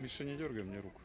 Миша, не дергай мне руку.